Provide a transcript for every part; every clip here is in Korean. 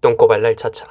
똥꼬발랄 차차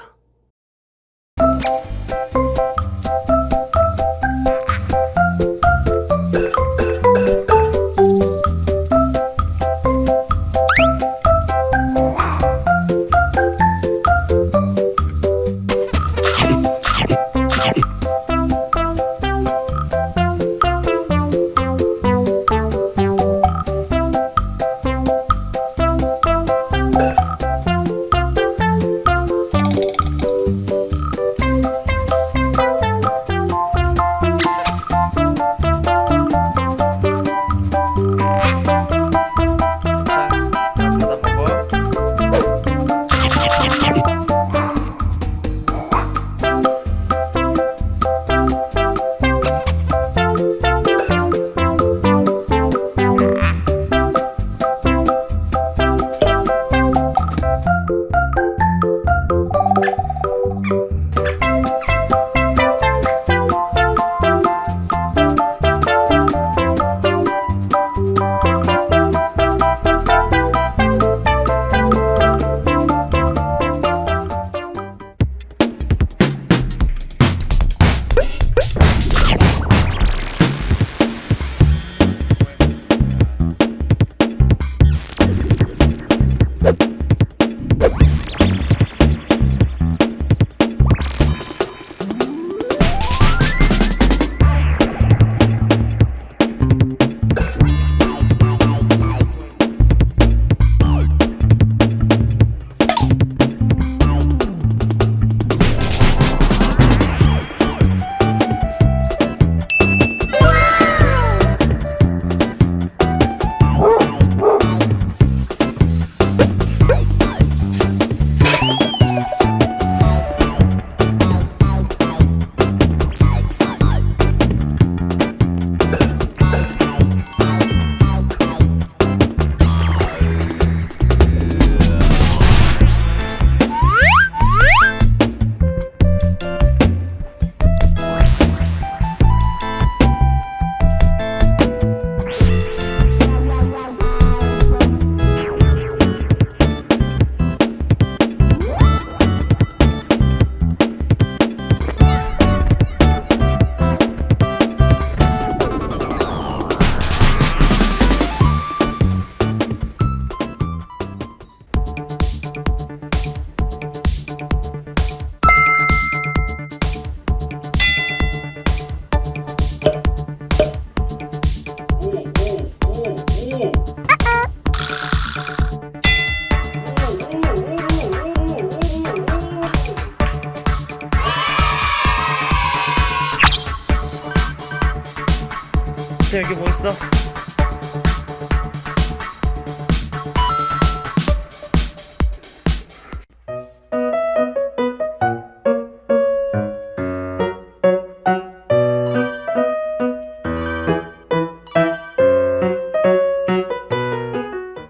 여기 뭐 있어?